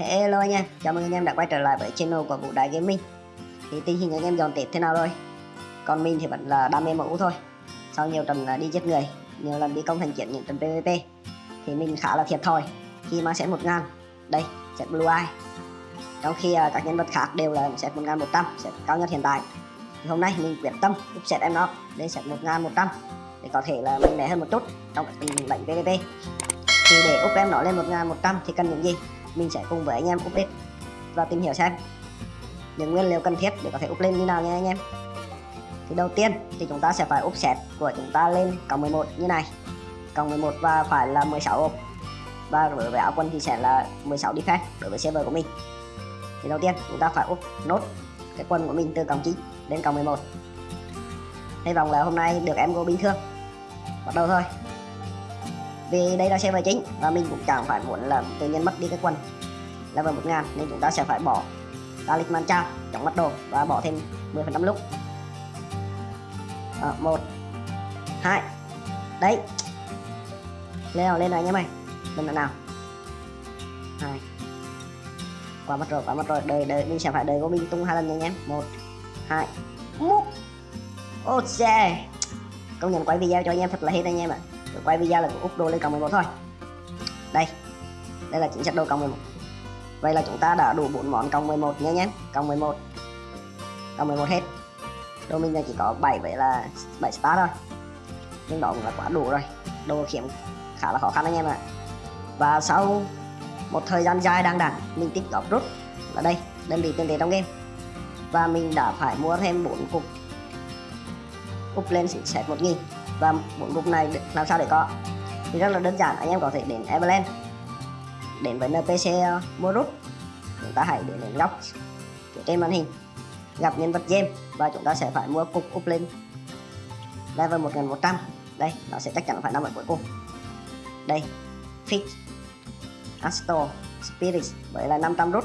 hello anh em, chào mừng anh em đã quay trở lại với channel của Vũ Đại Gaming. Thì tình hình anh em dọn Tết thế nào rồi? Còn mình thì vẫn là đam mê mẫu thôi. Sau nhiều trận à, đi giết người, nhiều lần đi công thành chiến những trận PvP Thì mình khá là thiệt thòi. Khi mang set 1000 Đây, set Blue Eye. Trong khi à, các nhân vật khác đều là set 1100, set cao nhất hiện tại. Thì hôm nay mình quyết tâm up set em nó lên set 1100 Để có thể là mạnh mẽ hơn một chút trong các tình lệnh PvP thì để up em nó lên 1100 thì cần những gì? Mình sẽ cùng với anh em update và tìm hiểu xem những nguyên liệu cần thiết để có thể up lên như nào nha anh em. Thì đầu tiên thì chúng ta sẽ phải up set của chúng ta lên cộng 11 như này. Cộng 11 và phải là 16 ôm. và đối với áo quân thì sẽ là 16 defense đối với server của mình. Thì đầu tiên chúng ta phải up nốt cái quân của mình từ cộng 9 đến cộng 11 hy vọng là hôm nay được em go bình thường. Bắt đầu thôi vì đây là server chính và mình cũng chẳng phải muốn là tự nhiên mất đi cái quần. Level 1000 nên chúng ta sẽ phải bỏ talisman trao trong mắt đồ và bỏ thêm 10% lúc. À, một hai đấy. Lên nào lên này nhé mày lên nào hai. Quá mất rồi quá mất rồi. Đời đời mình sẽ phải đời của mình tung hai lần nha anh em. Một hai múc. Ok công nhận quay video cho anh em thật là hết anh em ạ. à rồi quay video là úp đô lên cộng 11 thôi. Đây đây là chính sách đồ cộng 11 vậy là chúng ta đã đủ bốn món cộng 11 nha nhé cộng 11 cộng 11 hết. Đồ mình là chỉ có 7 vậy là 7 star thôi. Nhưng đó cũng là quá đủ rồi. Đồ khiếm khá là khó khăn anh em ạ. Và sau một thời gian dài đang đẳng mình tích góp rút. Là đây, đơn vị tiền tệ trong game. Và mình đã phải mua thêm 4 cục. Úp lên set 1000 và bốn cục này làm sao để có. Thì rất là đơn giản, anh em có thể đến Everland, đến với NPC ờ, mua rút chúng ta hãy đến đến góc trên màn hình, gặp nhân vật game và chúng ta sẽ phải mua cục up lên level 1100 đây, nó sẽ chắc chắn phải nằm ở cuối cùng. Đây fix Astro Spirit với là 500 rút.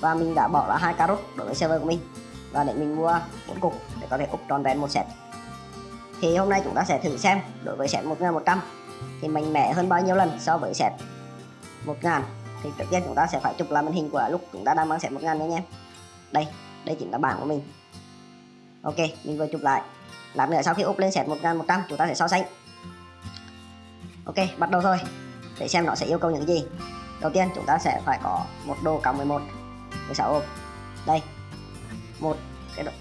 Và mình đã bỏ ra hai ca rút đối với server của mình. Và để mình mua bốn cục để có thể up tròn vẹn một set thì hôm nay chúng ta sẽ thử xem, đối với set 1100 thì mạnh mẽ hơn bao nhiêu lần so với set 1000 thì trước tiên chúng ta sẽ phải chụp lại màn hình của lúc chúng ta đang mang set 1000 nha anh em đây đây chính là bảng của mình. Ok, mình vừa chụp lại. Lát nữa sau khi up lên set 1100 chúng ta sẽ so sánh. Ok, bắt đầu thôi để xem nó sẽ yêu cầu những gì. Đầu tiên, chúng ta sẽ phải có một đồ cộng 11 16 ôm đây. Một, cái đồ.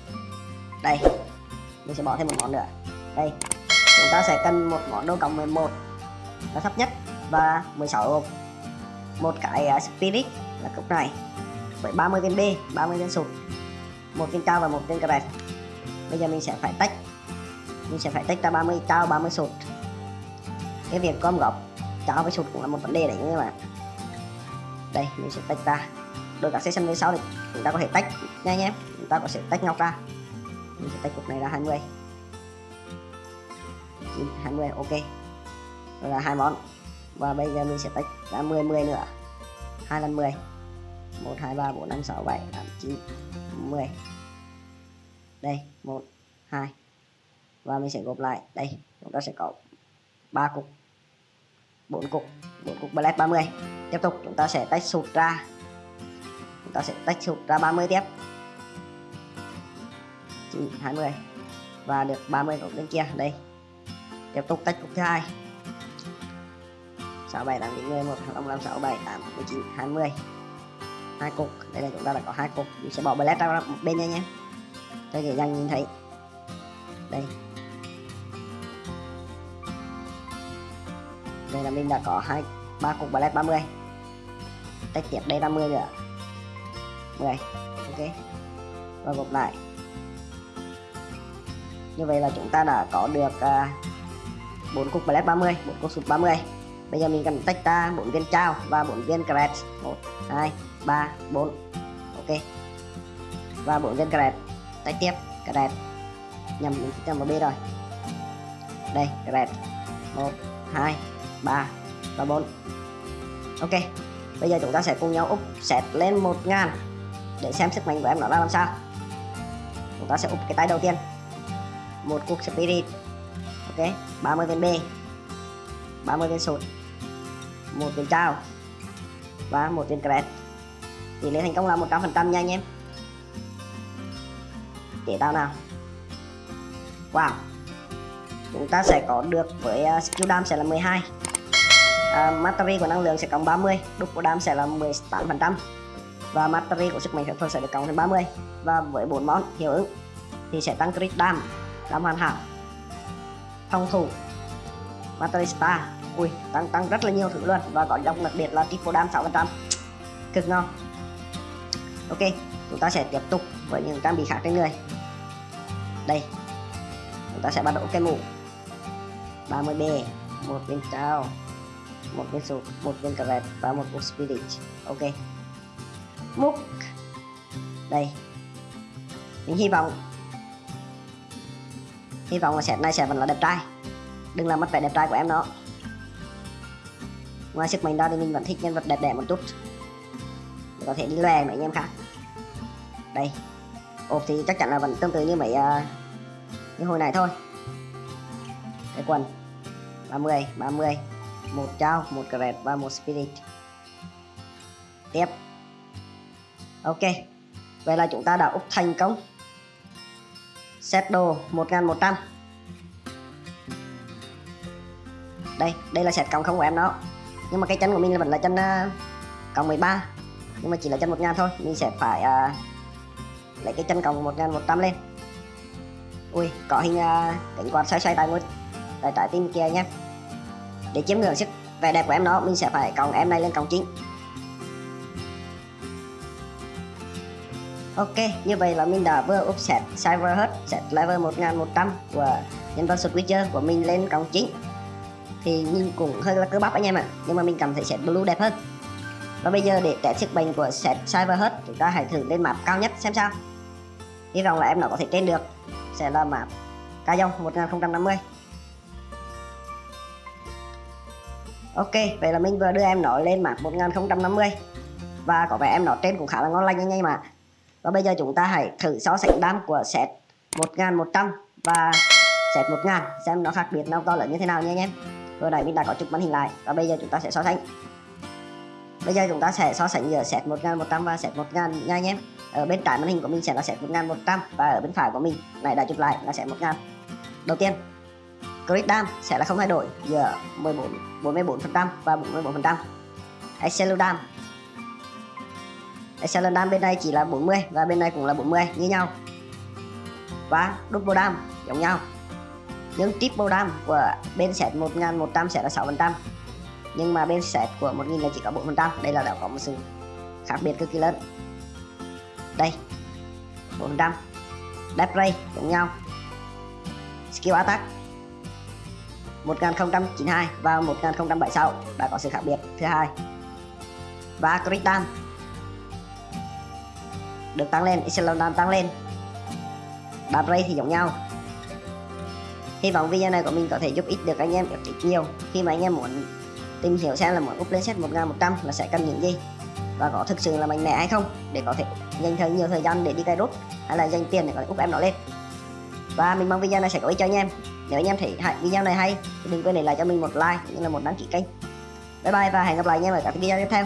Đây. Mình sẽ bỏ thêm một món nữa đây. Chúng ta sẽ cần một món đồ cộng 11 là thấp nhất và 16 hộp một cái uh, spirit là cục này. Với 30 viên B 30 viên sụt một viên cao và một viên crash bây giờ mình sẽ phải tách. Mình sẽ phải tách ra 30 cao 30 sụt cái việc gom góp cao với sụt cũng là một vấn đề đấy nhưng mà đây mình sẽ tách ra. Đôi cả session về sau thì chúng ta có thể tách nha nhé. Chúng ta có thể tách ngọc ra. Mình sẽ tách cục này ra 20 20 ok. Rồi là hai món. Và bây giờ mình sẽ tách ra 10 10 nữa. 2 lần 10 1 2 3 4 5 6 7 8 9 10 đây 1 2 và mình sẽ gộp lại. Đây, chúng ta sẽ có 3 cục. 4 cục. 4 cục black 30 tiếp tục, chúng ta sẽ tách sụt ra. Chúng ta sẽ tách sụt ra 30 tiếp. 9 20 và được 30 cục bên kia. Đây tiếp tục tách cục thứ hai. 67 8 90 1 25 67 8 19 20 hai cục đây là chúng ta đã có hai cục. Mình sẽ bỏ ballet ra một bên nha nhé. Cho dễ dàng nhìn thấy. Đây. Đây là mình đã có hai ba cục ballet 30 tách tiếp đây 50 nữa. 10 ok. Và gộp lại. Như vậy là chúng ta đã có được uh, 4 cục black 30 4 cục sụt 30 bây giờ mình cần tách ra 4 viên trao và 4 viên cret 1 2 3 4 ok. Và 4 viên cret tách tiếp. Cret nhầm, mình nhầm vào B rồi. Đây cret 1 2 3 và 4 ok. Bây giờ chúng ta sẽ cùng nhau úp set lên 1000 để xem sức mạnh của em nó ra làm sao. Chúng ta sẽ úp cái tay đầu tiên. Một cục spirit ok 30 viên B 30 viên sụt một viên trao và một viên cret tỷ lệ thành công là 100% nha anh em. Để tao nào. Wow. Chúng ta sẽ có được với uh, skill dam sẽ là 12 uh, à, mastery của năng lượng sẽ cộng 30 double dam sẽ là 18% và mastery của sức mạnh phép thuật sẽ được cộng thêm 30 và với 4 món hiệu ứng thì sẽ tăng crit dam dam hoàn hảo phòng thủ. Mastery ui, tăng tăng rất là nhiều thứ luôn. Và có dòng đặc biệt là triple dam 6% cực ngon. Ok, chúng ta sẽ tiếp tục với những trang bị khác trên người. Đây. Chúng ta sẽ bắt đầu cái mũ. 30B một viên trao, một viên sụt một viên cờ và một viên spirit. Ok. Múc. Đây. Mình hy vọng hy vọng là set này sẽ vẫn là đẹp trai. Đừng làm mất vẻ đẹp trai của em nó ngoài sức mạnh đó thì mình vẫn thích nhân vật đẹp đẽ một chút. Để có thể đi lòe mấy anh em khác. Đây. Ốp thì chắc chắn là vẫn tương tự như mấy uh, như hồi này thôi. Cái quần. 30 30 một trao một cret và một spirit. Tiếp. Ok. Vậy là chúng ta đã úp thành công set đồ 1100 đây đây là set cộng không của em đó. Nhưng mà cái chân của mình là vẫn là chân uh, cộng 13 nhưng mà chỉ là chân 1000 thôi. Mình sẽ phải uh, lấy cái chân cộng 1100 lên. Ui có hình à, uh, cảnh quạt xoay xoay tại ngôi tại trái tim kia nhé. Để chiếm ngưỡng sức vẻ đẹp của em nó mình sẽ phải cộng em này lên cộng chính Ok, như vậy là mình đã vừa offset server Cyber hết set level 1100 của nhân vật Switcher của mình lên cổng chính. Thì nhìn cũng hơi là cơ bắp anh em ạ à. nhưng mà mình cảm thấy set blue đẹp hơn. Và bây giờ để test sức bền của set Cyber hết chúng ta hãy thử lên map cao nhất xem sao. Hy vọng là em nó có thể trên được. Sẽ là map ca dông 1050 Ok, vậy là mình vừa đưa em nó lên map 1050 và có vẻ em nó trên cũng khá là ngon lành anh em mà và bây giờ chúng ta hãy thử so sánh đam của set 1100 và set 1000 xem nó khác biệt nó to lớn như thế nào nha anh em vừa nãy mình đã có chụp màn hình lại. Và bây giờ chúng ta sẽ so sánh. Bây giờ chúng ta sẽ so sánh giữa set 1100 và set 1000 nha anh em ở bên trái màn hình của mình sẽ là set 1100 và ở bên phải của mình này đã chụp lại là set 1000 đầu tiên crit dam sẽ là không thay đổi giữa 14 44% và 44% Excel dam Excel đam bên này chỉ là 40 và bên này cũng là 40 như nhau. Và double đam, giống nhau. Nhưng triple đam của bên set 1100 sẽ là 6% nhưng mà bên set của 1000 là chỉ có 4% đây là đã có một sự khác biệt cực kỳ lớn. Đây 400 Death Ray, giống nhau. Skill Attack 1092 và 1076 đã có sự khác biệt. Thứ hai, và Crit Dam được tăng lên, Echelon đang tăng lên. Death Ray thì giống nhau. Hy vọng video này của mình có thể giúp ích được anh em được ít nhiều. Khi mà anh em muốn tìm hiểu xem là muốn up lên set 1100 là sẽ cần những gì và có thực sự là mạnh mẽ hay không để có thể dành thời nhiều thời gian để đi cài rút hay là dành tiền để có thể up em nó lên. Và mình mong video này sẽ có ích cho anh em. Nếu anh em thấy video này hay thì đừng quên để lại cho mình một like cũng như là một đăng ký kênh. Bye bye và hẹn gặp lại anh em ở các video tiếp theo.